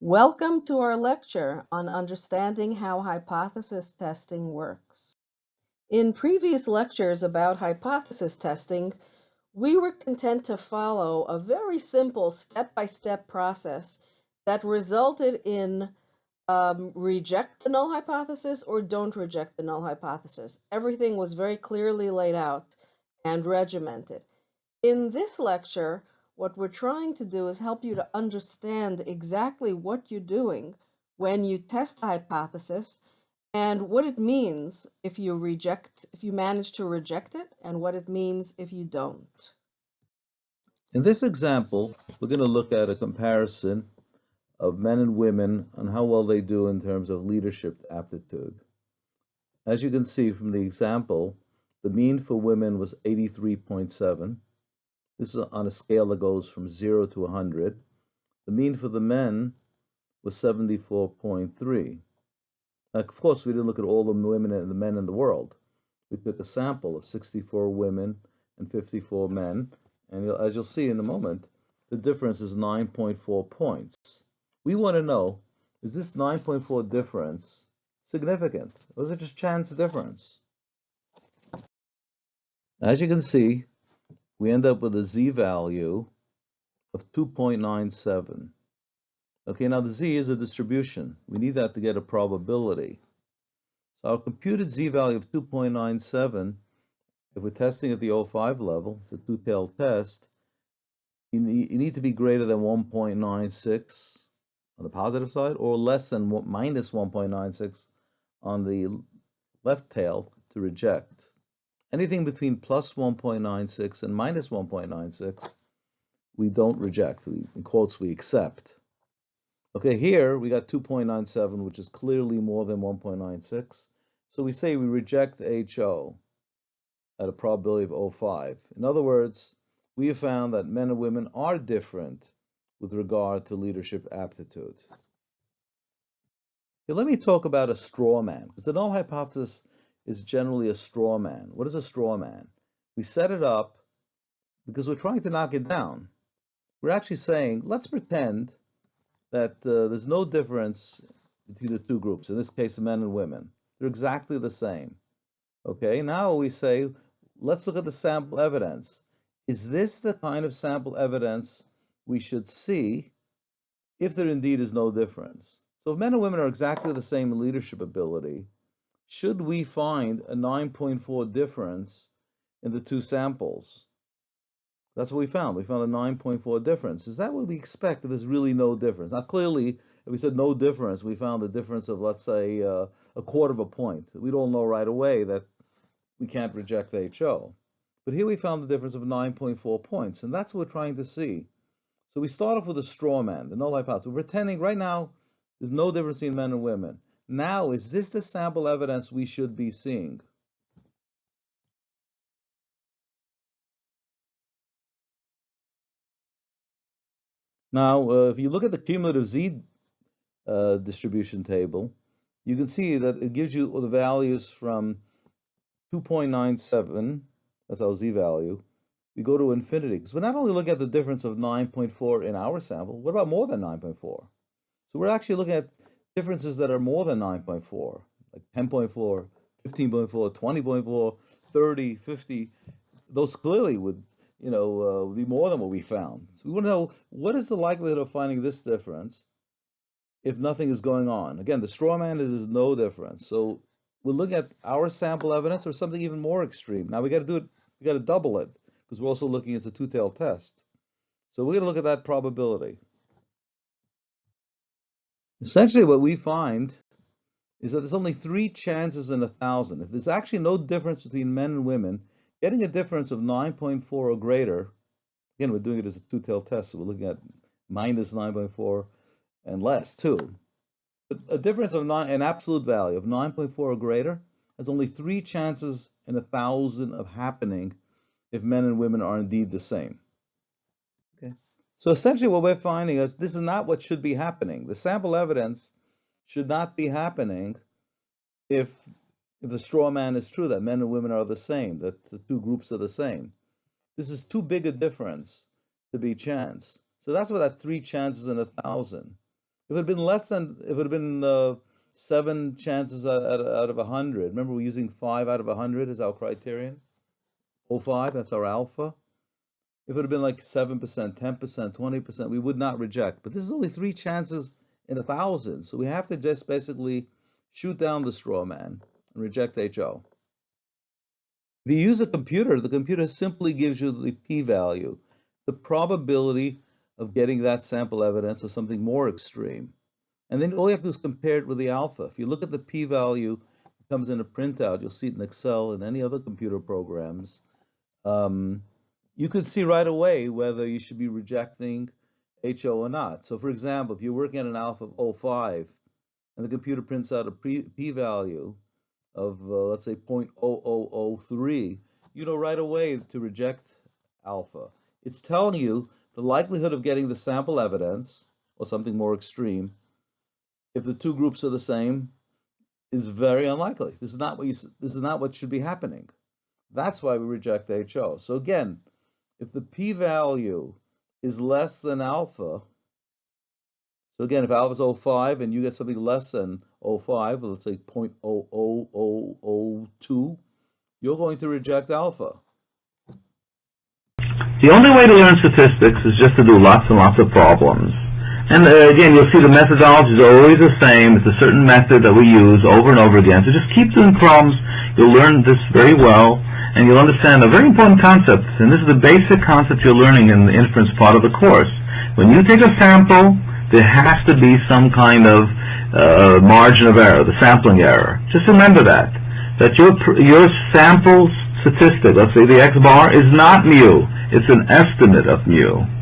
Welcome to our lecture on understanding how hypothesis testing works. In previous lectures about hypothesis testing, we were content to follow a very simple step-by-step -step process that resulted in um, reject the null hypothesis or don't reject the null hypothesis. Everything was very clearly laid out and regimented. In this lecture, what we're trying to do is help you to understand exactly what you're doing when you test the hypothesis and what it means if you reject, if you manage to reject it, and what it means if you don't. In this example, we're going to look at a comparison of men and women and how well they do in terms of leadership aptitude. As you can see from the example, the mean for women was 83.7 this is on a scale that goes from 0 to 100. The mean for the men was 74.3. Of course, we didn't look at all the women and the men in the world. We took a sample of 64 women and 54 men, and as you'll see in a moment, the difference is 9.4 points. We want to know, is this 9.4 difference significant, or is it just chance difference? As you can see, we end up with a z-value of 2.97. Okay, now the z is a distribution. We need that to get a probability. So our computed z-value of 2.97, if we're testing at the 05 level, it's a two-tailed test, you need to be greater than 1.96 on the positive side or less than minus 1.96 on the left tail to reject. Anything between plus 1.96 and minus 1.96, we don't reject. We, in quotes, we accept. Okay, here we got 2.97, which is clearly more than 1.96. So we say we reject HO at a probability of 0.5. In other words, we have found that men and women are different with regard to leadership aptitude. Let me talk about a straw man, because the null hypothesis is generally a straw man. What is a straw man? We set it up because we're trying to knock it down. We're actually saying, let's pretend that uh, there's no difference between the two groups, in this case, men and women. They're exactly the same. Okay, now we say, let's look at the sample evidence. Is this the kind of sample evidence we should see if there indeed is no difference? So if men and women are exactly the same in leadership ability, should we find a 9.4 difference in the two samples? That's what we found. We found a 9.4 difference. Is that what we expect if there's really no difference? Now, clearly, if we said no difference, we found a difference of, let's say, uh, a quarter of a point. We'd all know right away that we can't reject HO. But here we found the difference of 9.4 points, and that's what we're trying to see. So we start off with a straw man, the null hypothesis. We're pretending right now there's no difference between men and women. Now, is this the sample evidence we should be seeing? Now, uh, if you look at the cumulative z uh, distribution table, you can see that it gives you the values from 2.97, that's our z value, we go to infinity. Because we're not only looking at the difference of 9.4 in our sample, what about more than 9.4? So we're actually looking at differences that are more than 9.4, like 10.4, 15.4, 20.4, 30, 50, those clearly would, you know, uh, be more than what we found. So we want to know what is the likelihood of finding this difference if nothing is going on. Again, the straw man is no difference. So we're looking at our sample evidence or something even more extreme. Now we got to do it, we got to double it because we're also looking at a two-tailed test. So we're going to look at that probability. Essentially, what we find is that there's only three chances in a thousand. If there's actually no difference between men and women, getting a difference of 9.4 or greater, again, we're doing it as a two-tailed test, so we're looking at minus 9.4 and less too. But a difference of nine, an absolute value of 9.4 or greater has only three chances in a thousand of happening if men and women are indeed the same. Okay. So essentially what we're finding is this is not what should be happening. The sample evidence should not be happening if, if the straw man is true, that men and women are the same, that the two groups are the same. This is too big a difference to be chance. So that's what that three chances in a thousand. If it had been less than, if it had been uh, seven chances out, out, out of a hundred, remember we're using five out of a hundred as our criterion. 05, that's our alpha. If it had been like 7%, 10%, 20%, we would not reject. But this is only three chances in a thousand. So we have to just basically shoot down the straw man and reject HO. If you use a computer, the computer simply gives you the p-value, the probability of getting that sample evidence or something more extreme. And then all you have to do is compare it with the alpha. If you look at the p-value, it comes in a printout. You'll see it in Excel and any other computer programs um, you could see right away whether you should be rejecting HO or not. So for example, if you're working at an alpha of 05 and the computer prints out a p-value of, uh, let's say, 0.0003, you know right away to reject alpha. It's telling you the likelihood of getting the sample evidence or something more extreme if the two groups are the same is very unlikely. This is not what you, this is not what should be happening. That's why we reject HO. So again, if the p-value is less than alpha, so again, if alpha is 05 and you get something less than 05, let's say 0.00002, you're going to reject alpha. The only way to learn statistics is just to do lots and lots of problems. And uh, again, you'll see the methodology is always the same. It's a certain method that we use over and over again. So just keep doing problems. You'll learn this very well and you'll understand a very important concept, and this is the basic concept you're learning in the inference part of the course. When you take a sample, there has to be some kind of uh, margin of error, the sampling error. Just remember that, that your, your sample statistic, let's say the x bar, is not mu. It's an estimate of mu.